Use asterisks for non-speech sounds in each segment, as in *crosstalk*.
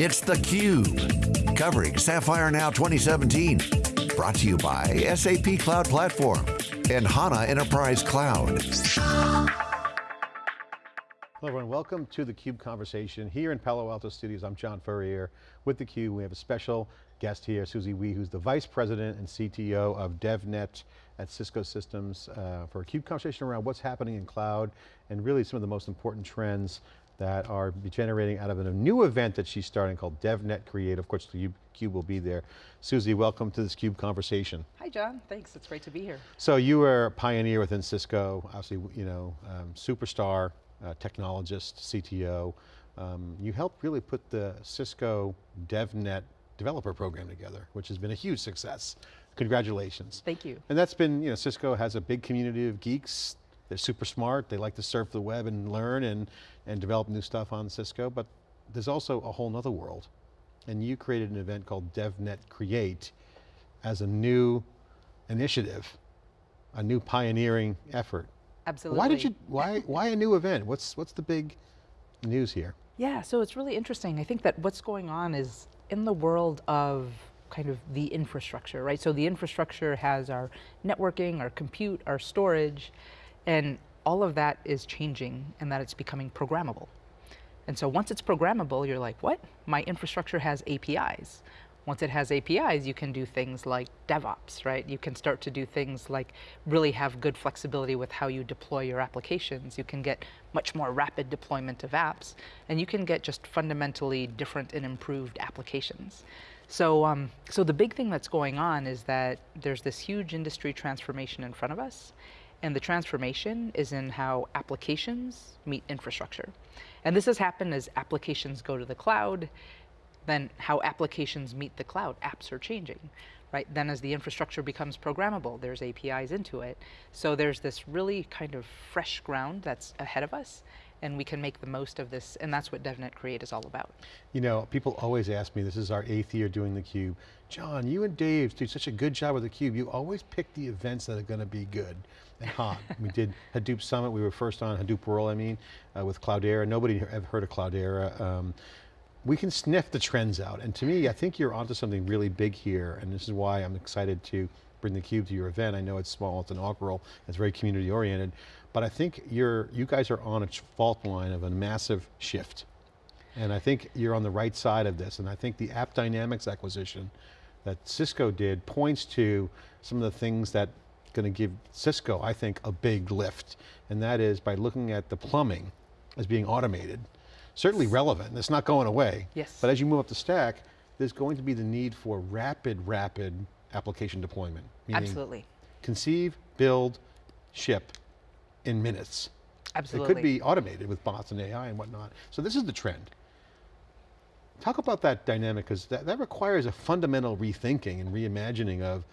It's theCUBE, covering Sapphire Now 2017. Brought to you by SAP Cloud Platform and HANA Enterprise Cloud. Hello everyone, welcome to theCUBE conversation. Here in Palo Alto Studios, I'm John Furrier with theCUBE. We have a special guest here, Susie Wee, who's the Vice President and CTO of DevNet at Cisco Systems uh, for a CUBE conversation around what's happening in cloud and really some of the most important trends that are generating out of a new event that she's starting called DevNet Create. Of course, the CUBE will be there. Susie, welcome to this CUBE conversation. Hi John, thanks, it's great to be here. So you were a pioneer within Cisco, obviously, you know, um, superstar, uh, technologist, CTO. Um, you helped really put the Cisco DevNet developer program together, which has been a huge success. Congratulations. Thank you. And that's been, you know, Cisco has a big community of geeks. They're super smart. They like to surf the web and learn and, and develop new stuff on Cisco, but there's also a whole nother world. And you created an event called DevNet Create as a new initiative, a new pioneering effort. Absolutely. Why did you, why, why a new event? What's, what's the big news here? Yeah, so it's really interesting. I think that what's going on is in the world of kind of the infrastructure, right? So the infrastructure has our networking, our compute, our storage, and all of that is changing and that it's becoming programmable. And so once it's programmable, you're like, what? My infrastructure has APIs. Once it has APIs, you can do things like DevOps, right? You can start to do things like really have good flexibility with how you deploy your applications. You can get much more rapid deployment of apps, and you can get just fundamentally different and improved applications. So, um, so the big thing that's going on is that there's this huge industry transformation in front of us, and the transformation is in how applications meet infrastructure. And this has happened as applications go to the cloud, then how applications meet the cloud, apps are changing, right? Then as the infrastructure becomes programmable, there's APIs into it. So there's this really kind of fresh ground that's ahead of us, and we can make the most of this, and that's what DevNet Create is all about. You know, people always ask me, this is our eighth year doing theCUBE, John, you and Dave do such a good job with theCUBE, you always pick the events that are going to be good and hot. *laughs* we did Hadoop Summit, we were first on Hadoop World, I mean, uh, with Cloudera, nobody ever heard of Cloudera. Um, we can sniff the trends out. And to me, I think you're onto something really big here. And this is why I'm excited to bring theCUBE to your event. I know it's small, it's inaugural, it's very community oriented. But I think you're, you guys are on a fault line of a massive shift. And I think you're on the right side of this. And I think the AppDynamics acquisition that Cisco did points to some of the things that going to give Cisco, I think, a big lift. And that is by looking at the plumbing as being automated certainly relevant, it's not going away. Yes. But as you move up the stack, there's going to be the need for rapid, rapid application deployment. Absolutely. Conceive, build, ship in minutes. Absolutely. It could be automated with bots and AI and whatnot. So this is the trend. Talk about that dynamic, because that, that requires a fundamental rethinking and reimagining of,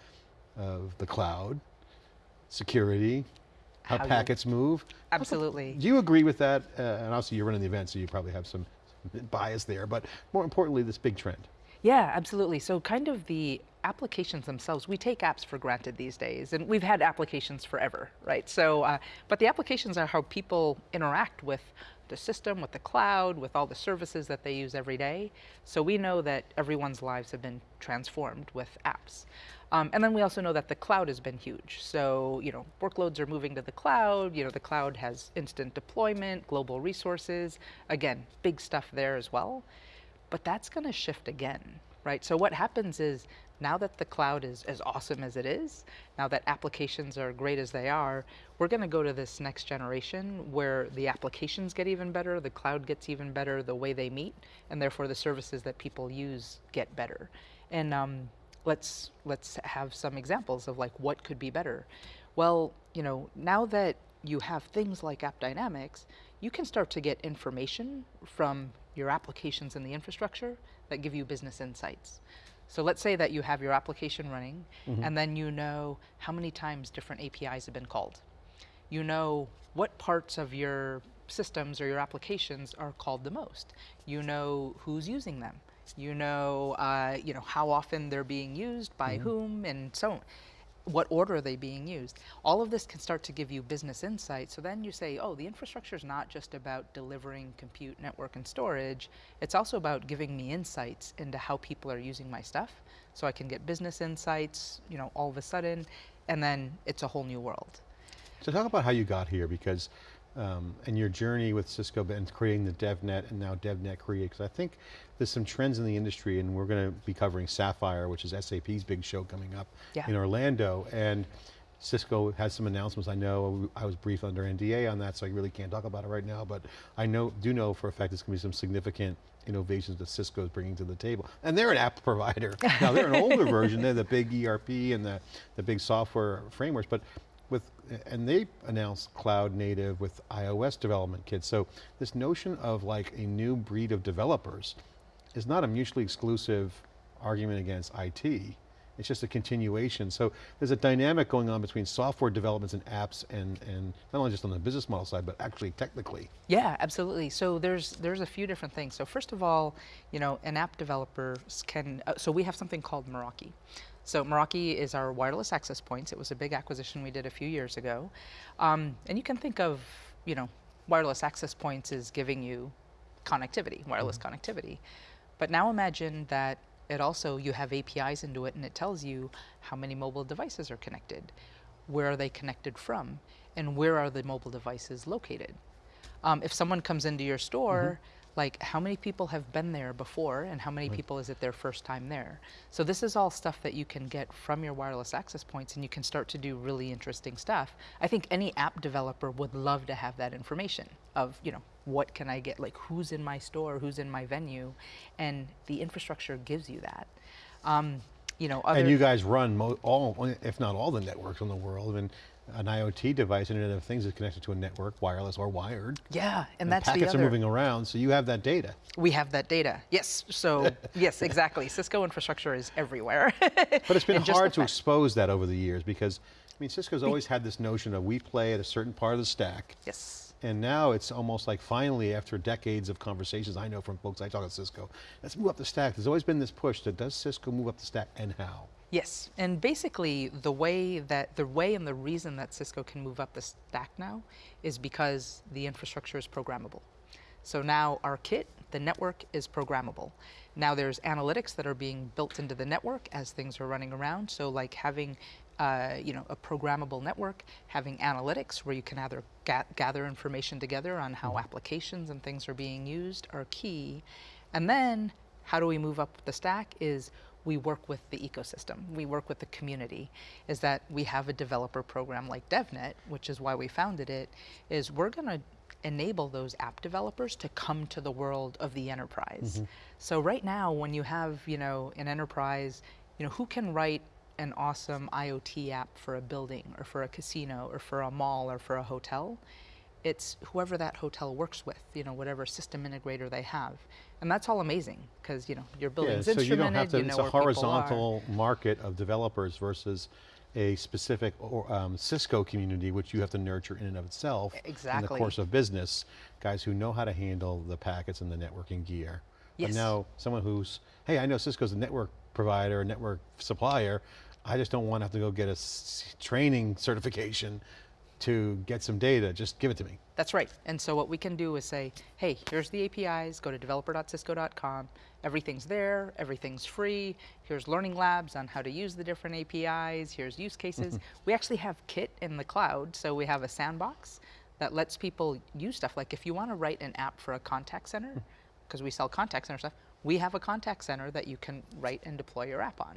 of the cloud, security, how, how packets move. Absolutely. Do you agree with that? Uh, and obviously you're running the event, so you probably have some bias there, but more importantly, this big trend. Yeah, absolutely. So kind of the applications themselves, we take apps for granted these days, and we've had applications forever, right? So, uh, but the applications are how people interact with the system, with the cloud, with all the services that they use every day. So we know that everyone's lives have been transformed with apps. Um, and then we also know that the cloud has been huge. So, you know, workloads are moving to the cloud, you know, the cloud has instant deployment, global resources, again, big stuff there as well. But that's going to shift again, right? So what happens is now that the cloud is as awesome as it is, now that applications are great as they are, we're going to go to this next generation where the applications get even better, the cloud gets even better, the way they meet, and therefore the services that people use get better. And um, let's, let's have some examples of like what could be better. Well, you know, now that you have things like AppDynamics, you can start to get information from your applications and the infrastructure that give you business insights. So let's say that you have your application running mm -hmm. and then you know how many times different APIs have been called. You know what parts of your systems or your applications are called the most. You know who's using them you know, uh, you know how often they're being used by mm -hmm. whom, and so on. What order are they being used? All of this can start to give you business insight. So then you say, oh, the infrastructure is not just about delivering compute, network, and storage. It's also about giving me insights into how people are using my stuff. So I can get business insights, you know, all of a sudden, and then it's a whole new world. So talk about how you got here because, um, and your journey with Cisco and creating the DevNet and now DevNet Create, because I think there's some trends in the industry and we're going to be covering Sapphire, which is SAP's big show coming up yeah. in Orlando. and Cisco has some announcements. I know I was briefed under NDA on that, so I really can't talk about it right now, but I know, do know for a fact there's going to be some significant innovations that Cisco is bringing to the table. And they're an app provider. *laughs* now they're an older version, they're the big ERP and the, the big software frameworks, but with, and they announced cloud native with iOS development kits. So this notion of like a new breed of developers is not a mutually exclusive argument against IT. It's just a continuation. So there's a dynamic going on between software developments and apps and, and not only just on the business model side, but actually technically. Yeah, absolutely. So there's, there's a few different things. So first of all, you know, an app developer can, uh, so we have something called Meraki. So Meraki is our wireless access points. It was a big acquisition we did a few years ago. Um, and you can think of, you know, wireless access points is giving you connectivity, wireless mm -hmm. connectivity. But now imagine that it also, you have APIs into it and it tells you how many mobile devices are connected, where are they connected from, and where are the mobile devices located. Um, if someone comes into your store, mm -hmm like how many people have been there before and how many right. people is it their first time there. So this is all stuff that you can get from your wireless access points and you can start to do really interesting stuff. I think any app developer would love to have that information of, you know, what can I get, like who's in my store, who's in my venue, and the infrastructure gives you that. Um, you know, and you guys run all, if not all the networks in the world, and an IoT device, Internet of Things is connected to a network, wireless or wired. Yeah, and, and that's packets the are moving around, so you have that data. We have that data, yes. So, *laughs* yes, exactly. Cisco infrastructure is everywhere. but it's *laughs* been hard to expose that over the years because, I mean, Cisco's always had this notion of we play at a certain part of the stack. Yes. And now it's almost like finally, after decades of conversations, I know from folks I talk to Cisco, let's move up the stack. There's always been this push that does Cisco move up the stack and how? Yes, and basically the way that, the way and the reason that Cisco can move up the stack now is because the infrastructure is programmable. So now our kit, the network is programmable. Now there's analytics that are being built into the network as things are running around. So like having uh, you know, a programmable network, having analytics where you can either ga gather information together on how mm -hmm. applications and things are being used are key. And then how do we move up the stack is we work with the ecosystem, we work with the community, is that we have a developer program like DevNet, which is why we founded it, is we're going to enable those app developers to come to the world of the enterprise. Mm -hmm. So right now, when you have, you know, an enterprise, you know, who can write an awesome IoT app for a building or for a casino or for a mall or for a hotel? It's whoever that hotel works with, you know, whatever system integrator they have. And that's all amazing because you know your building's yeah, so instrumented. You don't have to, you know it's a horizontal market of developers versus a specific or, um, Cisco community, which you have to nurture in and of itself exactly. in the course of business. Guys who know how to handle the packets and the networking gear. Yes. And now someone who's, hey, I know Cisco's a network provider, a network supplier. I just don't want to have to go get a training certification to get some data, just give it to me. That's right. And so what we can do is say, hey, here's the APIs, go to developer.cisco.com, everything's there, everything's free, here's learning labs on how to use the different APIs, here's use cases. Mm-hmm. we actually have Kit in the cloud, so we have a sandbox that lets people use stuff. Like if you want to write an app for a contact center, mm. because we sell contact center stuff, we have a contact center that you can write and deploy your app on.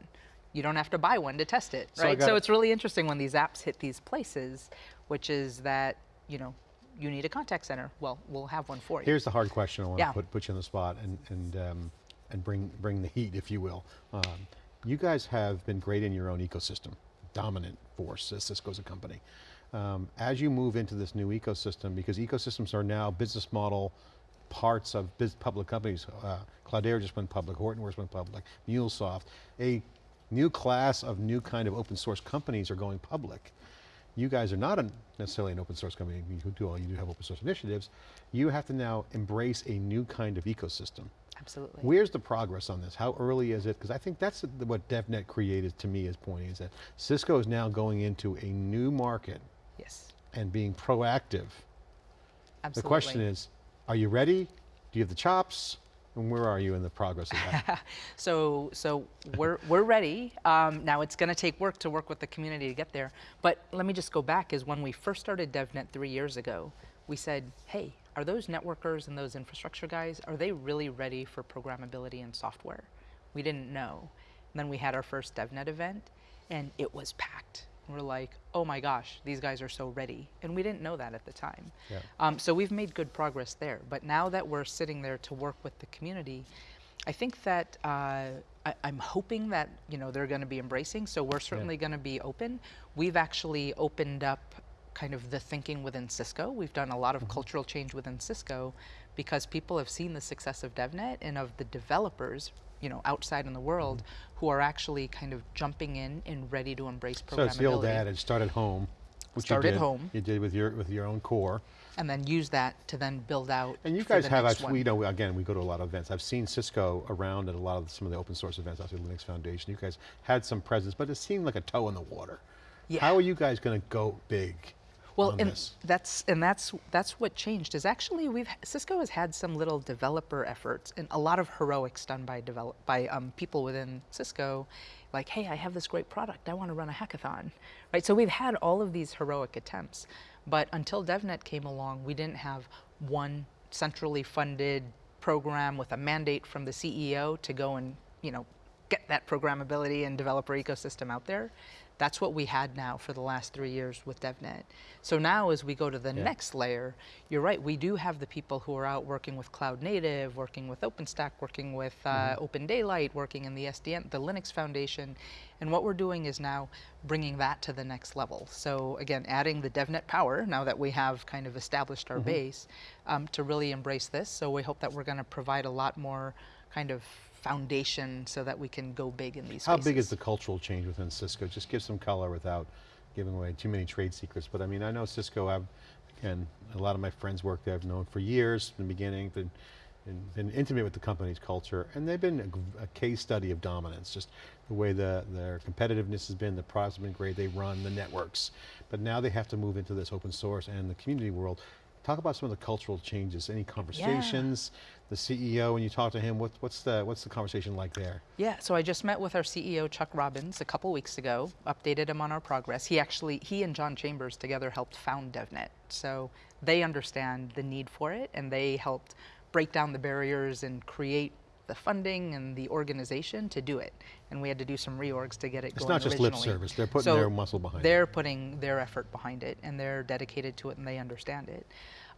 You don't have to buy one to test it, right? So, so it's really interesting when these apps hit these places, which is that, you know, you need a contact center. Well, we'll have one for you. Here's the hard question I want yeah. to put, put you on the spot and, and, um, and bring, bring the heat, if you will. Um, you guys have been great in your own ecosystem, dominant force as Cisco's a company. Um, as you move into this new ecosystem, because ecosystems are now business model parts of public companies, uh, Cloudera just went public, Hortonworks went public, MuleSoft, a new class of new kind of open source companies are going public. You guys are not a, necessarily an open source company, you do all, you do have open source initiatives. You have to now embrace a new kind of ecosystem. Absolutely. Where's the progress on this? How early is it? Because I think that's what DevNet created to me is pointing, is that Cisco is now going into a new market yes. and being proactive. Absolutely. The question is, are you ready? Do you have the chops? And where are you in the progress of that? *laughs* so, so we're, we're ready. Um, now it's going to take work to work with the community to get there. But let me just go back is when we first started DevNet three years ago, we said, hey, are those networkers and those infrastructure guys, are they really ready for programmability and software? We didn't know. And then we had our first DevNet event and it was packed. We're like, oh my gosh, these guys are so ready. And we didn't know that at the time. Yeah. Um, so we've made good progress there. But now that we're sitting there to work with the community, I think that uh, I, am hoping that you know they're going to be embracing. So we're certainly yeah. going to be open. We've actually opened up kind of the thinking within Cisco. We've done a lot of mm -hmm. cultural change within Cisco because people have seen the success of DevNet and of the developers you know, outside in the world mm -hmm. who are actually kind of jumping in and ready to embrace programmability. So it's the old adage, start at home. Which start you did, at home. You did with your with your own core. And then use that to then build out. And you guys have, I've, we know, again, we go to a lot of events. I've seen Cisco around at a lot of some of the open source events the Linux Foundation. You guys had some presence, but it seemed like a toe in the water. Yeah. How are you guys going to go big? Well, and this. that's and that's that's what changed. Is actually we've Cisco has had some little developer efforts and a lot of heroics done by develop by um, people within Cisco, like, hey, I have this great product, I want to run a hackathon, right? So we've had all of these heroic attempts, but until DevNet came along, we didn't have one centrally funded program with a mandate from the CEO to go and you know get that programmability and developer ecosystem out there. That's what we had now for the last three years with DevNet. So now as we go to the yeah. next layer, you're right, we do have the people who are out working with Cloud Native, working with OpenStack, working with uh, mm -hmm. Open Daylight, working in the SDN, the Linux Foundation. And what we're doing is now bringing that to the next level. So again, adding the DevNet power, now that we have kind of established our mm -hmm. base, um, to really embrace this. So we hope that we're going to provide a lot more kind of foundation so that we can go big in these How spaces. big is the cultural change within Cisco? Just give some color without giving away too many trade secrets, but I mean, I know Cisco, I've, again, a lot of my friends work there, I've known for years, from the beginning, been, been intimate with the company's culture, and they've been a, a, case study of dominance, just the way the, their competitiveness has been, the products have been great, they run the networks. But now they have to move into this open source and the community world. Talk about some of the cultural changes, any conversations, yeah. The CEO, when you talk to him, what, what's, the, what's the conversation like there? Yeah, so I just met with our CEO, Chuck Robbins, a couple weeks ago, updated him on our progress. He actually, he and John Chambers together helped found DevNet. So they understand the need for it and they helped break down the barriers and create the funding and the organization to do it. And we had to do some reorgs to get it it's going It's not just lip service, they're putting so their muscle behind they're it. They're putting their effort behind it and they're dedicated to it and they understand it.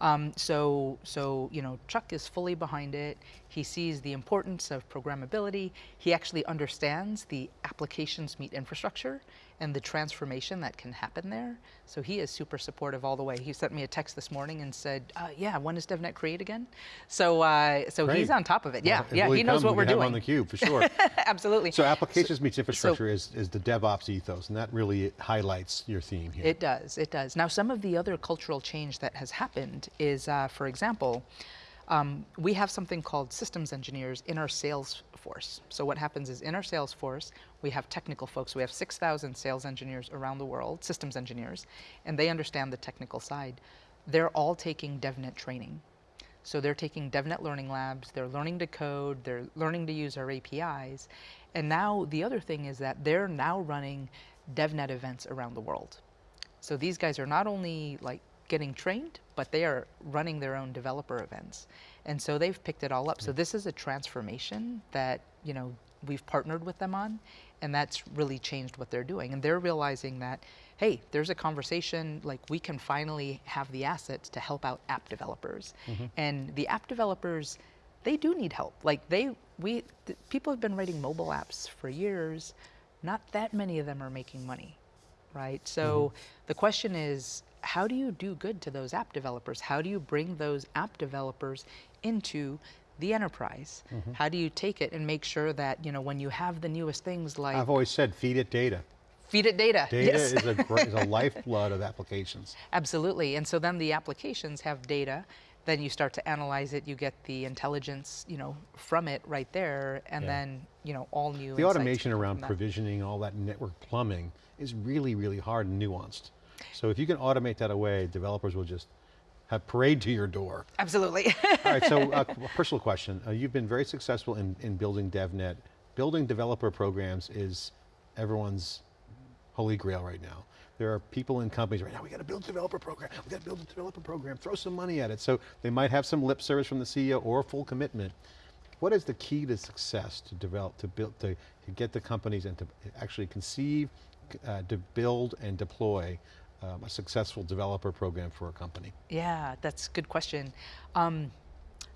Um, so, so, you know, Chuck is fully behind it. He sees the importance of programmability. He actually understands the applications meet infrastructure and the transformation that can happen there. So he is super supportive all the way. He sent me a text this morning and said, uh, yeah, when is DevNet create again? So uh, so Great. he's on top of it. Yeah, well, yeah, he knows what we are doing. on the cube, for sure. *laughs* Absolutely. So applications so, meets infrastructure so, is, is the DevOps ethos, and that really highlights your theme here. It does, it does. Now some of the other cultural change that has happened is, uh, for example, um, we have something called systems engineers in our sales force. So what happens is in our sales force, we have technical folks. We have 6,000 sales engineers around the world, systems engineers, and they understand the technical side. They're all taking DevNet training. So they're taking DevNet Learning Labs, they're learning to code, they're learning to use our APIs. And now the other thing is that they're now running DevNet events around the world. So these guys are not only like getting trained, but they are running their own developer events. And so they've picked it all up. So this is a transformation that, you know, we've partnered with them on, and that's really changed what they're doing. And they're realizing that, hey, there's a conversation, like we can finally have the assets to help out app developers. Mm -hmm. And the app developers, they do need help. Like they, we, people have been writing mobile apps for years. Not that many of them are making money, right? So mm -hmm. the question is, how do you do good to those app developers? How do you bring those app developers into the enterprise? Mm -hmm. How do you take it and make sure that, you know, when you have the newest things like... I've always said, feed it data. Feed it data. Data yes. is, a, is a *laughs* lifeblood of applications. Absolutely, and so then the applications have data, then you start to analyze it, you get the intelligence, you know, from it right there, and Yeah. then, you know, all new The automation around provisioning, all that network plumbing is really, really hard and nuanced. So if you can automate that away, developers will just have parade to your door. Absolutely. *laughs* All right, so uh, *laughs* a personal question. Uh, you've been very successful in, in building DevNet. Building developer programs is everyone's holy grail right now. There are people in companies right now, we got to build a developer program, we got to build a developer program, throw some money at it. So they might have some lip service from the CEO or full commitment. What is the key to success to develop, to build, to, to get the companies and to actually conceive, uh, to build and deploy um, a successful developer program for a company? Yeah, that's a good question. Um,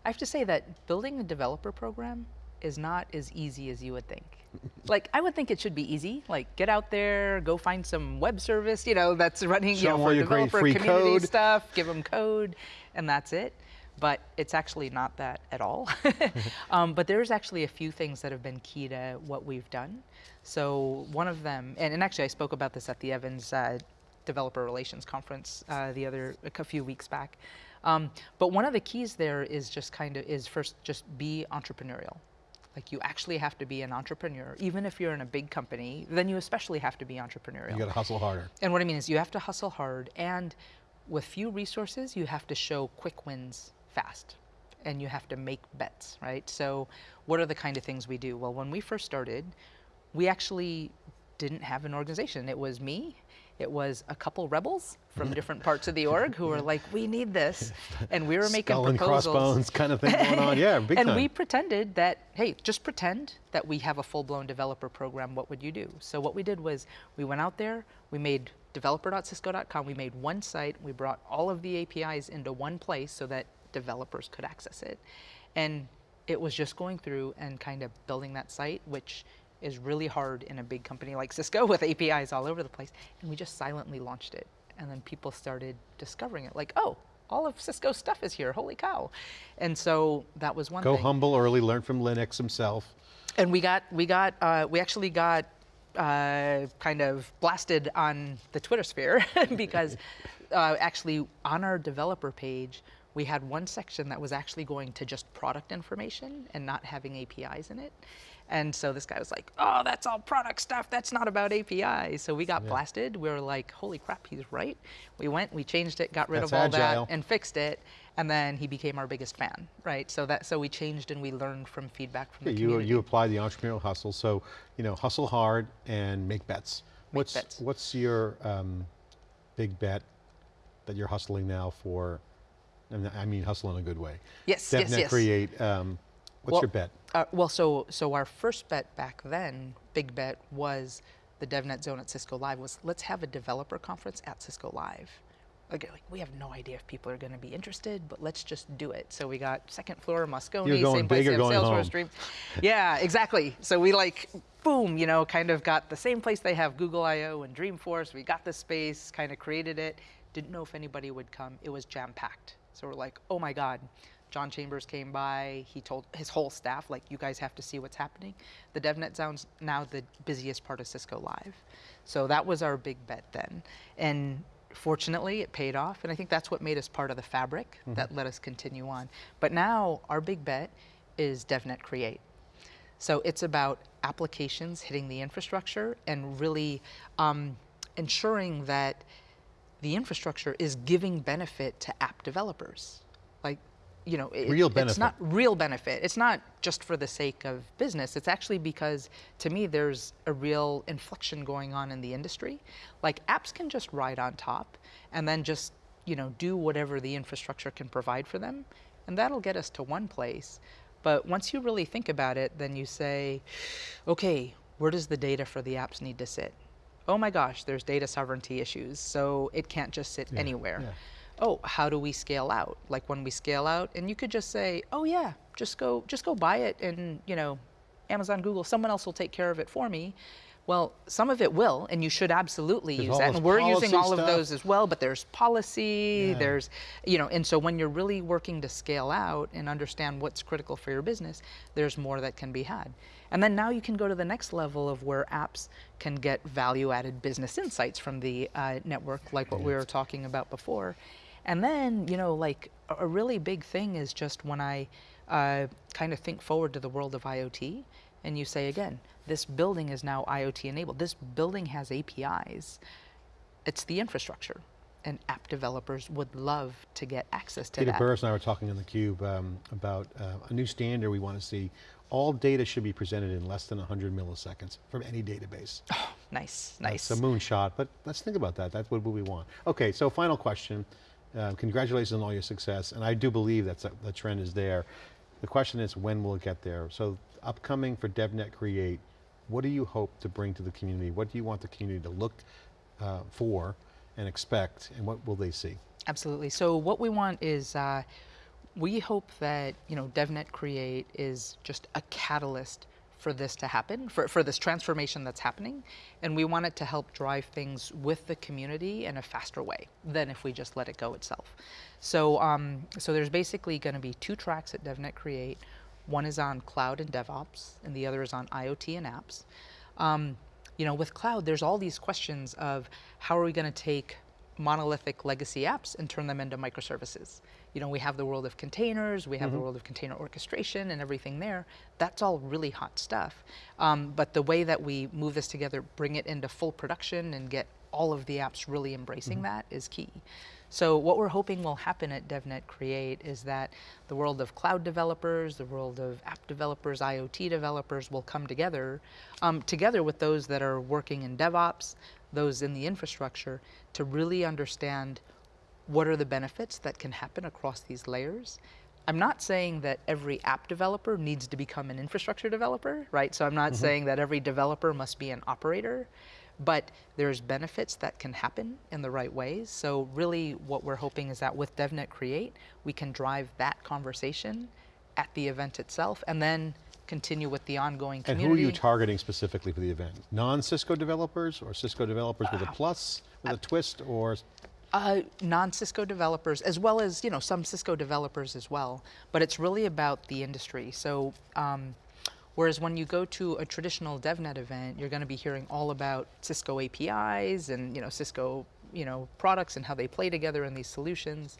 I have to say that building a developer program is not as easy as you would think. *laughs* like, I would think it should be easy. Like, get out there, go find some web service, you know, that's running, Show you know, for developer free community code. stuff, give them code, and that's it. But it's actually not that at all. *laughs* *laughs* um, but there's actually a few things that have been key to what we've done. So one of them, and, and actually I spoke about this at the Evans uh, Developer Relations Conference uh, the other, a few weeks back. Um, but one of the keys there is just kind of, is first just be entrepreneurial. Like you actually have to be an entrepreneur. Even if you're in a big company, then you especially have to be entrepreneurial. You got to hustle harder. And what I mean is you have to hustle hard and with few resources, you have to show quick wins fast and you have to make bets, right? So what are the kind of things we do? Well, when we first started, we actually didn't have an organization. It was me, it was a couple rebels from different parts of the *laughs* org who were like, we need this. *laughs* And we were making Skull and proposals. crossbones kind of thing going on. Yeah, *laughs* big and time. we pretended that, hey, just pretend that we have a full-blown developer program, what would you do? So what we did was we went out there, we made developer.cisco.com, we made one site, we brought all of the APIs into one place so that developers could access it. And it was just going through and kind of building that site, which is really hard in a big company like Cisco with APIs all over the place. And we just silently launched it. And then people started discovering it like, oh, all of Cisco's stuff is here, holy cow. And so that was one Go thing. humble early, learn from Linus himself. And we got, we got, uh, we actually got uh, kind of blasted on the Twitter sphere *laughs* because *laughs* uh, actually on our developer page, we had one section that was actually going to just product information and not having APIs in it. And so this guy was like, oh, that's all product stuff. That's not about APIs. So we got blasted. We were like, holy crap, he's right. We went, we changed it, got rid That's of all agile. that and fixed it. And then he became our biggest fan, right? So that so we changed and we learned from feedback from Yeah, the you, community. you apply the entrepreneurial hustle, so you know, hustle hard and make bets. what's bets. what's your um, big bet that you're hustling now for? And I mean hustle in a good way. Yes, yes, DevNet yes. Create. Um, what's Well, your bet? Uh, well, so so our first bet back then, big bet was the DevNet Zone at Cisco Live was let's have a developer conference at Cisco Live. Like, like we have no idea if people are going to be interested, but let's just do it. So we got second floor Moscone, same place big or they have Salesforce. Stream. *laughs* Yeah, exactly. So we like boom, you know, kind of got the same place they have Google I/O and Dreamforce. We got the space, kind of created it. Didn't know if anybody would come. It was jam packed. So we're like, oh my God. John Chambers came by. He told his whole staff, like, you guys have to see what's happening. The DevNet Zone's now the busiest part of Cisco Live. So that was our big bet then. And fortunately, it paid off. And I think that's what made us part of the fabric that let us continue on. But now our big bet is DevNet Create. So it's about applications hitting the infrastructure and really um, ensuring that the infrastructure is giving benefit to app developers. Like, you know, it- Real It's not real benefit. It's not just for the sake of business. It's actually because, to me, there's a real inflection going on in the industry. Like, apps can just ride on top and then just, you know, do whatever the infrastructure can provide for them, and that'll get us to one place. But once you really think about it, then you say, okay, where does the data for the apps need to sit? Oh my gosh, there's data sovereignty issues, so it can't just sit anywhere. yeah. Oh, how do we scale out? Like when we scale out, and you could just say, oh yeah, just go, just go buy it, and you know, Amazon, Google, someone else will take care of it for me. Well, some of it will, and you should absolutely There's use that. And we're using all of those as well, but there's policy, Yeah. there's, you know, and so when you're really working to scale out and understand what's critical for your business, there's more that can be had. And then now you can go to the next level of where apps can get value added business insights from the uh, network, like what we were talking about before. And then, you know, like a- a really big thing is just when I uh, kind of think forward to the world of IoT, and you say again, this building is now IoT enabled. This building has APIs. It's the infrastructure, and app developers would love to get access to Peter that. Burris and I were talking on theCUBE um, about uh, a new standard we want to see. All data should be presented in less than 100 milliseconds from any database. Oh, *sighs* Nice, nice. It's a moonshot, but let's think about that. That's what we want. Okay, so final question. Uh, congratulations on all your success, and I do believe that the trend is there. The question is, when will it get there? So upcoming for DevNet Create, what do you hope to bring to the community? What do you want the community to look uh, for and expect, and what will they see? Absolutely. So what we want is, uh, we hope that you know DevNet Create is just a catalyst for this to happen, for, for this transformation that's happening, and we want it to help drive things with the community in a faster way than if we just let it go itself. So, um, so there's basically going to be two tracks at DevNet Create. One is on cloud and DevOps, and the other is on IoT and apps. Um, you know, with cloud, there's all these questions of how are we going to take monolithic legacy apps and turn them into microservices. You know, we have the world of containers, we have mm -hmm. the mm-hmm. world of container orchestration and everything there. That's all really hot stuff. Um, but the way that we move this together, bring it into full production and get all of the apps really embracing mm -hmm. that is key. So what we're hoping will happen at DevNet Create is that the world of cloud developers, the world of app developers, IoT developers will come together, um, together with those that are working in DevOps, those in the infrastructure, to really understand what are the benefits that can happen across these layers. I'm not saying that every app developer needs to become an infrastructure developer, right? So I'm not mm -hmm. saying that every developer must be an operator, but there's benefits that can happen in the right ways. So really what we're hoping is that with DevNet Create, we can drive that conversation at the event itself and then continue with the ongoing community. And who are you targeting specifically for the event? Non-Cisco developers or Cisco developers with a uh, plus, with uh, a twist, or? Uh, non-Cisco developers, as well as you know some Cisco developers as well. But it's really about the industry. So um, whereas when you go to a traditional DevNet event, you're going to be hearing all about Cisco APIs and you know Cisco you know products and how they play together in these solutions.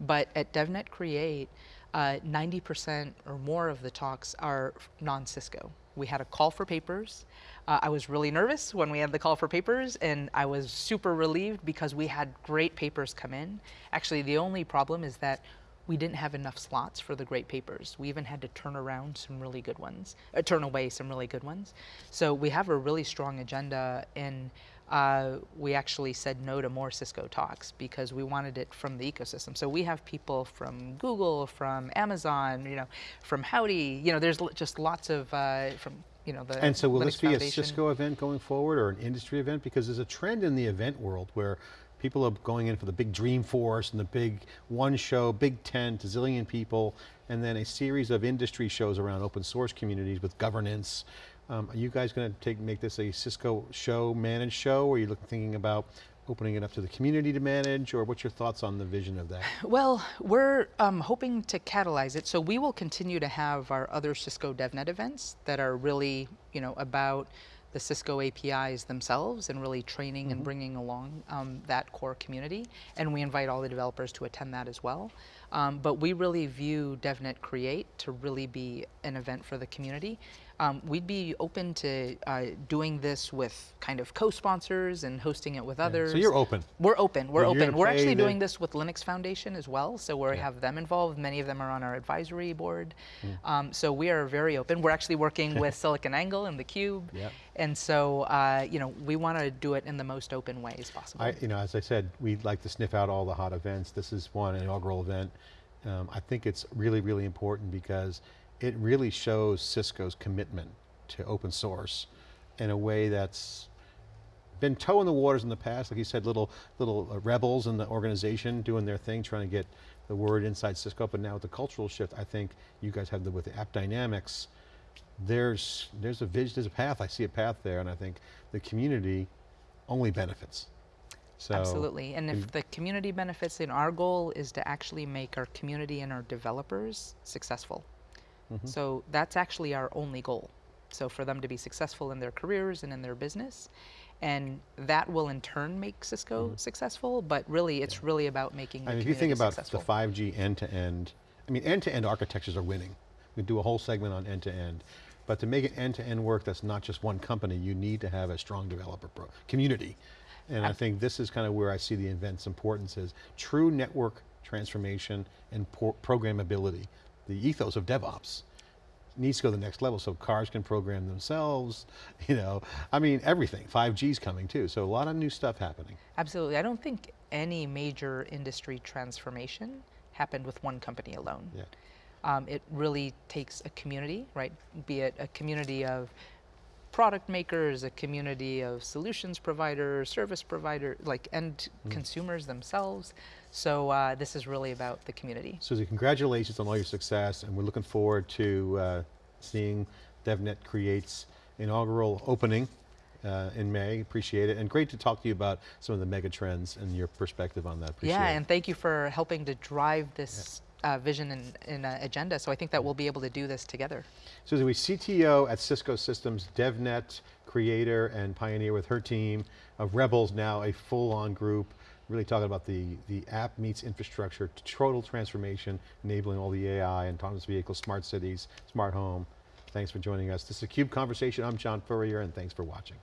But at DevNet Create, 90% uh, or more of the talks are non-Cisco. We had a call for papers. Uh, I was really nervous when we had the call for papers and I was super relieved because we had great papers come in. Actually, the only problem is that we didn't have enough slots for the great papers. We even had to turn around some really good ones, uh, turn away some really good ones. So we have a really strong agenda and uh, we actually said no to more Cisco talks because we wanted it from the ecosystem. So we have people from Google, from Amazon, you know, from Howdy, you know, there's just lots of, uh, from you know, the And so will Linux this be Foundation. a Cisco event going forward or an industry event? Because there's a trend in the event world where people are going in for the big Dreamforce and the big one show, big tent, a zillion people, and then a series of industry shows around open source communities with governance. Um, are you guys going to take make this a Cisco show, managed show, or are you looking, thinking about opening it up to the community to manage, or what's your thoughts on the vision of that? Well, we're um, hoping to catalyze it, so we will continue to have our other Cisco DevNet events that are really, you know, about the Cisco APIs themselves and really training mm -hmm. and mm-hmm. bringing along um, that core community. And we invite all the developers to attend that as well. Um, but we really view DevNet Create to really be an event for the community. Um, we'd be open to uh, doing this with kind of co-sponsors and hosting it with yeah. others. So you're open. We're open, we're you're open. We're actually doing this with Linux Foundation as well, so we yeah. have them involved. Many of them are on our advisory board. Mm. Um, so we are very open. We're actually working *laughs* with SiliconANGLE and theCUBE. Yeah. And so, uh, you know, we want to do it in the most open way as possible. I, you know, as I said, we'd like to sniff out all the hot events. This is one, inaugural event. Um, I think it's really, really important because it really shows Cisco's commitment to open source in a way that's been toeing the waters in the past, like you said, little little uh, rebels in the organization doing their thing, trying to get the word inside Cisco, but now with the cultural shift, I think you guys have the, with the AppDynamics, there's, there's a vision, there's a path, I see a path there, and I think the community only benefits. So Absolutely, and if the community benefits, then our goal is to actually make our community and our developers successful. Mm -hmm. So that's actually our only goal. So for them to be successful in their careers and in their business, and that will in turn make Cisco successful, but really it's really about making the I mean, if you think about successful. the 5G end-to-end, I mean, end-to-end architectures are winning. We do a whole segment on end-to-end. But to make it end-to-end work, that's not just one company, you need to have a strong developer pro community. And I think this is kind of where I see the event's importance is true network transformation and programmability. The ethos of DevOps needs to go to the next level so cars can program themselves, *laughs* you know, I mean, everything. 5G's coming too, so a lot of new stuff happening. Absolutely. I don't think any major industry transformation happened with one company alone. Yeah. Um, it really takes a community, right? Be it a community of product makers, a community of solutions providers, service providers, like end Mm. consumers themselves. So uh, this is really about the community. Susie, congratulations on all your success, and we're looking forward to uh, seeing DevNet Create's inaugural opening uh, in May. Appreciate it, and great to talk to you about some of the mega trends and your perspective on that. Appreciate yeah, it. and thank you for helping to drive this uh, vision and, and uh, agenda. So I think that Wee'll be able to do this together. Susie, we CTO at Cisco Systems, DevNet creator and pioneer with her team of Rebels, now a full-on group, really talking about the, the app meets infrastructure, total transformation, enabling all the AI, and autonomous vehicles, smart cities, smart home. Thanks for joining us. This is a CUBE Conversation. I'm John Furrier, and thanks for watching.